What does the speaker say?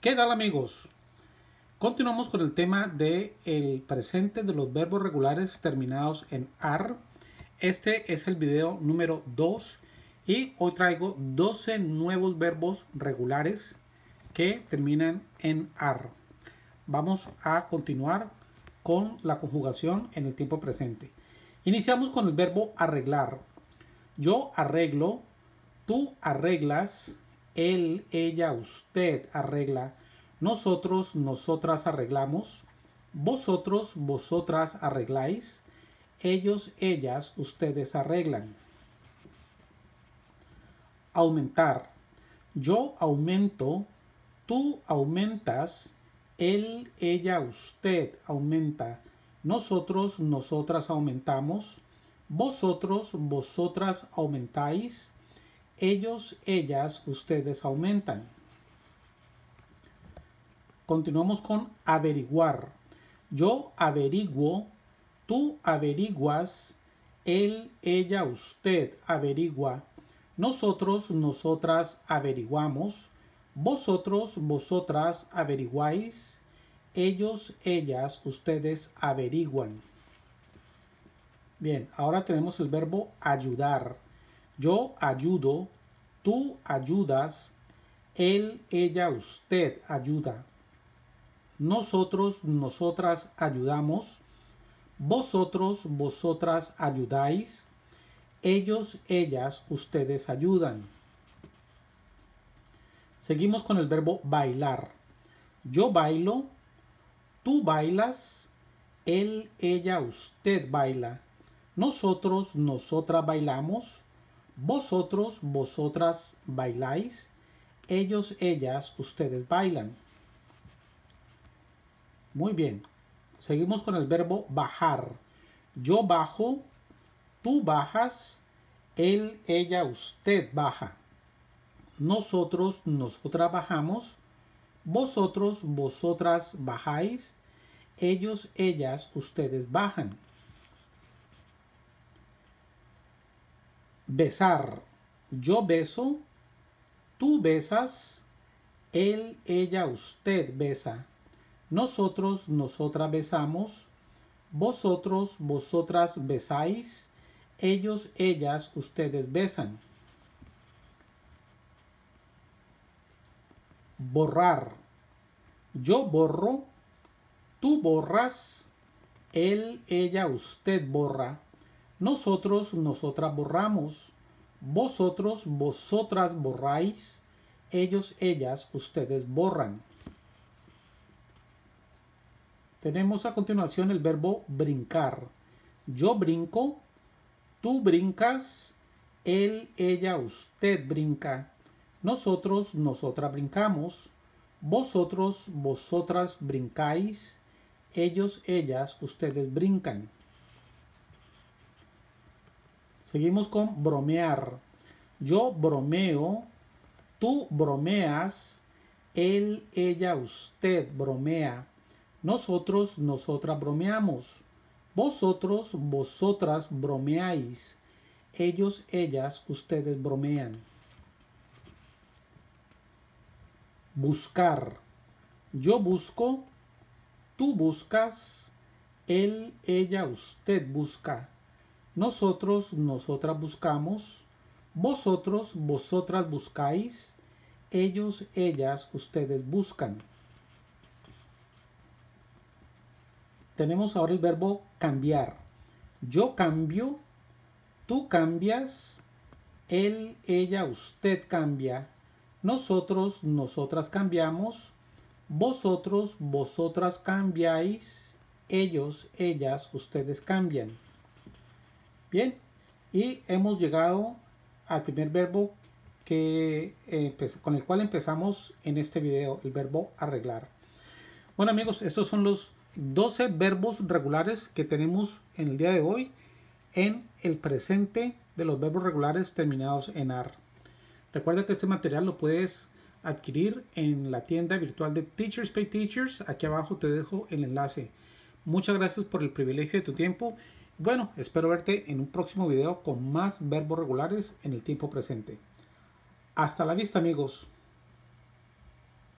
¿Qué tal amigos? Continuamos con el tema de el presente de los verbos regulares terminados en AR. Este es el video número 2 y hoy traigo 12 nuevos verbos regulares que terminan en AR. Vamos a continuar con la conjugación en el tiempo presente. Iniciamos con el verbo arreglar. Yo arreglo, tú arreglas, él, ella, usted arregla, nosotros, nosotras arreglamos, vosotros, vosotras arregláis, ellos, ellas, ustedes arreglan. Aumentar. Yo aumento, tú aumentas, él, ella, usted aumenta, nosotros, nosotras aumentamos, vosotros, vosotras aumentáis, ellos, ellas, ustedes aumentan. Continuamos con averiguar. Yo averiguo, tú averiguas, él, ella, usted averigua, nosotros, nosotras averiguamos, vosotros, vosotras averiguáis, ellos, ellas, ustedes averiguan. Bien, ahora tenemos el verbo ayudar. Yo ayudo, tú ayudas, él, ella, usted ayuda. Nosotros, nosotras ayudamos. Vosotros, vosotras ayudáis. Ellos, ellas, ustedes ayudan. Seguimos con el verbo bailar. Yo bailo, tú bailas, él, ella, usted baila. Nosotros, nosotras bailamos vosotros, vosotras bailáis. Ellos, ellas, ustedes bailan. Muy bien. Seguimos con el verbo bajar. Yo bajo, tú bajas, él, ella, usted baja. Nosotros, nosotras bajamos. Vosotros, vosotras bajáis. Ellos, ellas, ustedes bajan. Besar. Yo beso, tú besas, él, ella, usted besa. Nosotros, nosotras besamos, vosotros, vosotras besáis, ellos, ellas, ustedes besan. Borrar. Yo borro, tú borras, él, ella, usted borra nosotros, nosotras borramos. Vosotros, vosotras borráis. Ellos, ellas, ustedes borran. Tenemos a continuación el verbo brincar. Yo brinco, tú brincas, él, ella, usted brinca. Nosotros, nosotras brincamos. Vosotros, vosotras brincáis. Ellos, ellas, ustedes brincan. Seguimos con bromear. Yo bromeo, tú bromeas, él, ella, usted bromea. Nosotros, nosotras bromeamos. Vosotros, vosotras bromeáis. Ellos, ellas, ustedes bromean. Buscar. Yo busco, tú buscas, él, ella, usted busca. Nosotros, nosotras buscamos. Vosotros, vosotras buscáis. Ellos, ellas, ustedes buscan. Tenemos ahora el verbo cambiar. Yo cambio, tú cambias, él, ella, usted cambia. Nosotros, nosotras cambiamos. Vosotros, vosotras cambiáis. Ellos, ellas, ustedes cambian. Bien, y hemos llegado al primer verbo que, eh, con el cual empezamos en este video, el verbo arreglar. Bueno amigos, estos son los 12 verbos regulares que tenemos en el día de hoy en el presente de los verbos regulares terminados en AR. Recuerda que este material lo puedes adquirir en la tienda virtual de Teachers Pay Teachers. Aquí abajo te dejo el enlace. Muchas gracias por el privilegio de tu tiempo bueno, espero verte en un próximo video con más verbos regulares en el tiempo presente. Hasta la vista amigos.